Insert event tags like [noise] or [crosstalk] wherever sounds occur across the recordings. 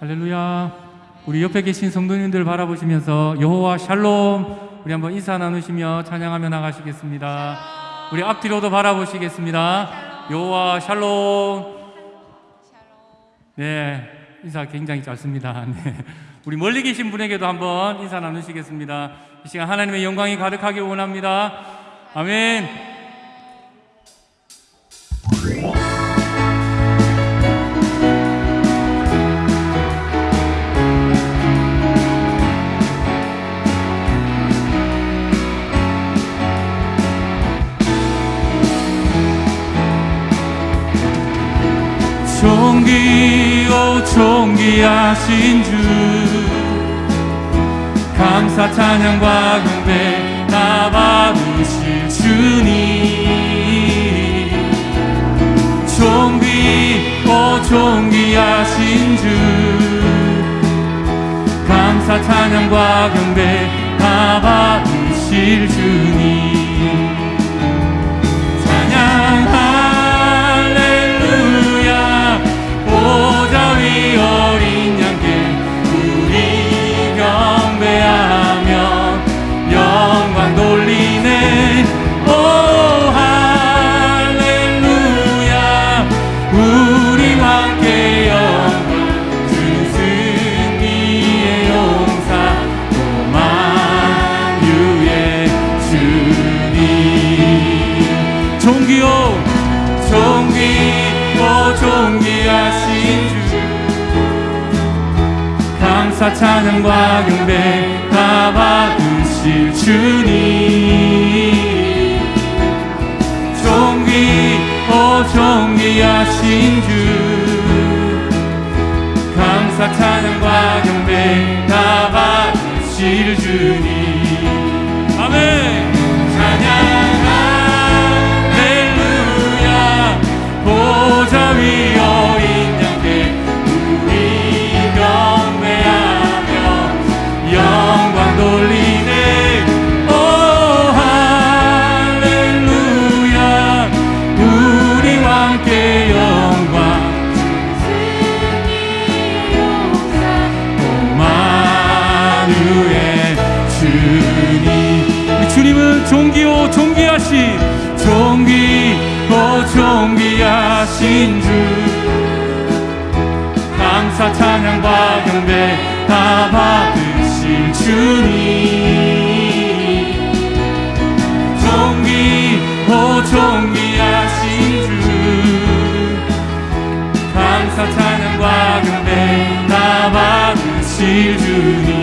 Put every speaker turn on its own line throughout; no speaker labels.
할렐루야. 우리 옆에 계신 성도님들 바라보시면서 여호와 샬롬 우리 한번 인사 나누시며 찬양하며 나가시겠습니다. 우리 앞뒤로도 바라보시겠습니다. 여호와 샬롬. 네, 인사 굉장히 짧습니다. [laughs] 네. 우리 멀리 계신 분에게도 한번 인사 나누시겠습니다. 이 시간 하나님의 영광이 가득하길 원합니다. 아멘. 귀하신 주. 감사 찬양과 경배 다 받으실 주님. 존귀 오 존귀하신 주. 감사 찬양과 경배 다 받으실 주님 감사 찬양과 경배 다 받으실 주님. 존귀고 존귀하신 주. 감사 찬양과 경배 다 받으실 주님 주님은 존귀오 존귀하신 존귀오 존귀하신 주. 감사 찬양과 경배 다 받으실 주님. 존귀오 존귀하신 주. 감사 찬양과 경배 다 받으실 주님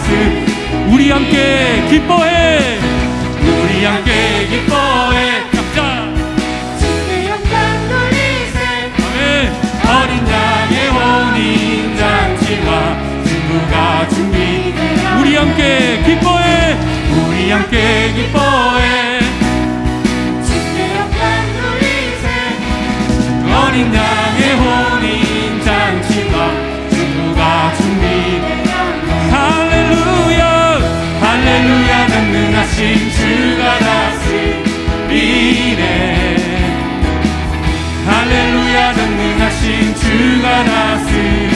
말씀 우리 함께 기뻐해. 우리 함께 기뻐해. 각자
주의 영광 돌리세.
아멘. 어린 양의 혼인 잔치와 친구가 준비. 우리 함께 기뻐해. 우리 함께 기뻐해 전능하신 주가 다스리네 할렐루야 전능하신 주가 다스리네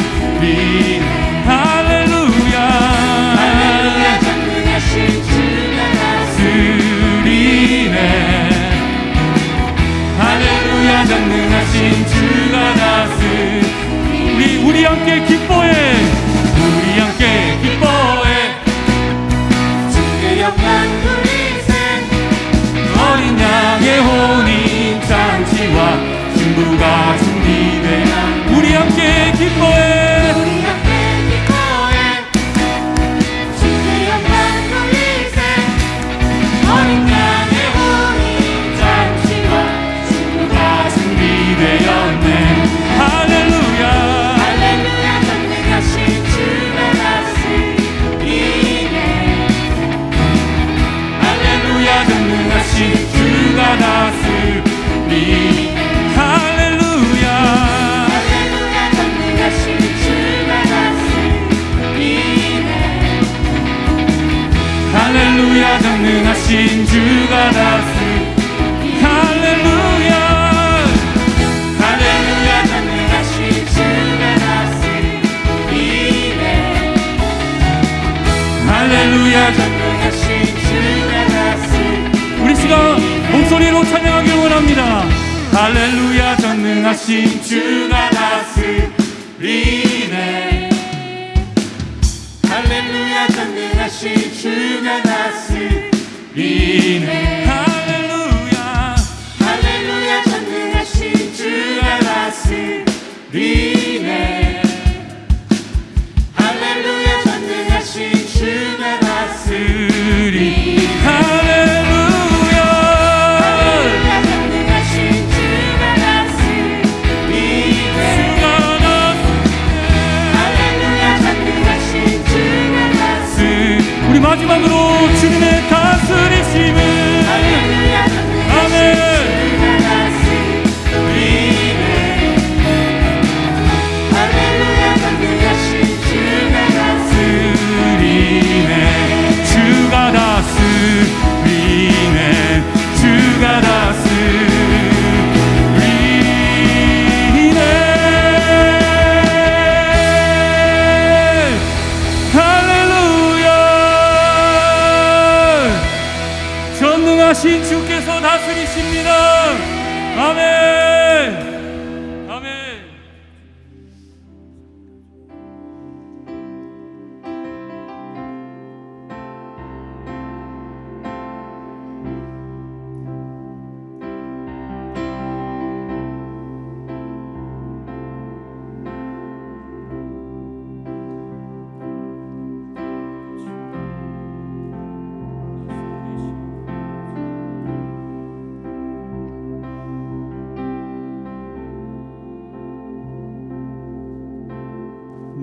우리 시간 목소리로 찬양하기 원합니다. 할렐루야 전능하신 주가 다스리네.
할렐루야 전능하신 주가 다스리네.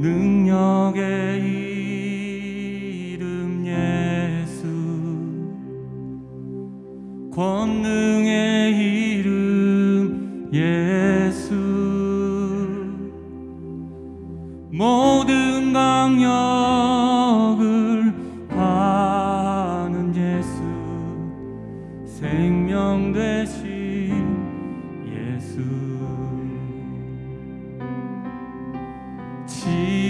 능력의 ti.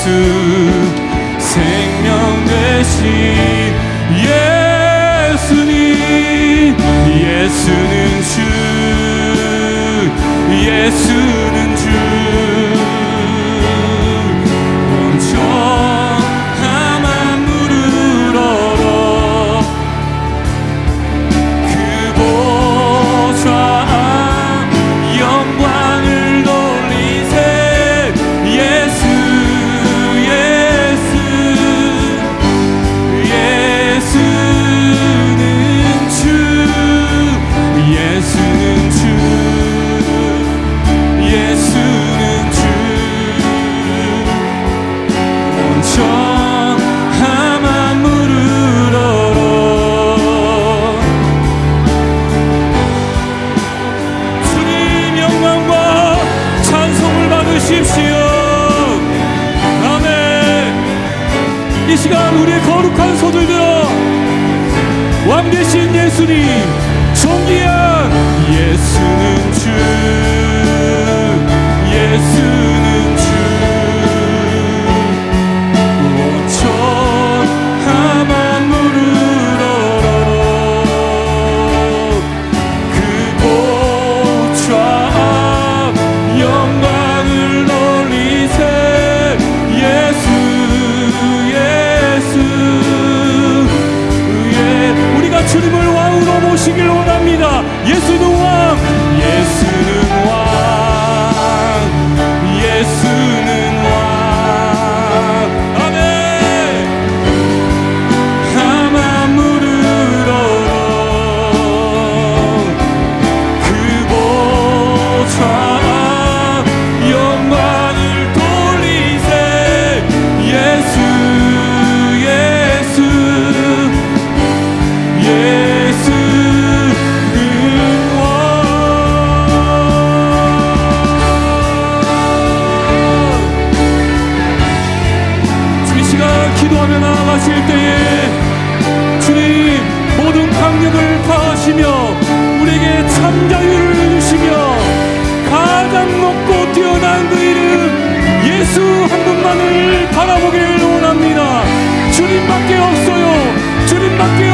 예수 생명 되신
예수님. 예수는 주 예수는 주. 왕 대신 예수님 존귀한 예수는 주 예수 예 파하시며 우리에게 참 자유를 주시며 가장 높고 뛰어난 그 이름 예수 한 분만을 바라보기를 원합니다. 주님밖에 없어요. 주님밖에